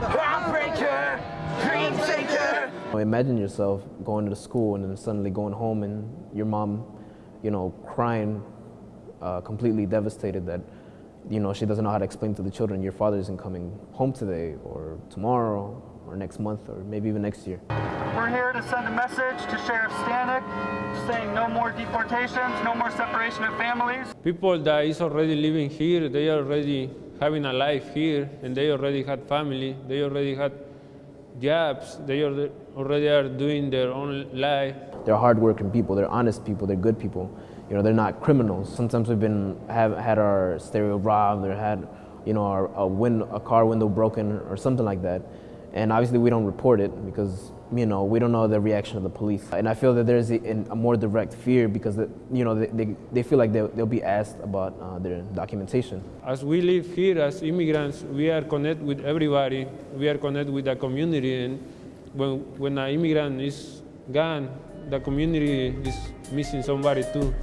maker, dream taker. Imagine yourself going to the school and then suddenly going home and your mom, you know, crying, uh, completely devastated that, you know, she doesn't know how to explain to the children your father isn't coming home today or tomorrow or next month or maybe even next year. We're here to send a message to Sheriff Stanek saying no more deportations, no more separation of families. People that is already living here, they are already having a life here and they already had family, they already had jobs, they already are doing their own life. They're hardworking people, they're honest people, they're good people. You know, they're not criminals. Sometimes we've been have had our stereo robbed or had, you know, our, a, win, a car window broken or something like that. And obviously we don't report it because, you know, we don't know the reaction of the police. And I feel that there's a, a more direct fear because, the, you know, they, they, they, feel like they'll, they'll be asked about uh, their documentation. As we live here as immigrants, we are connected with everybody. We are connected with the community. And when, when an immigrant is gone, the community is missing somebody too.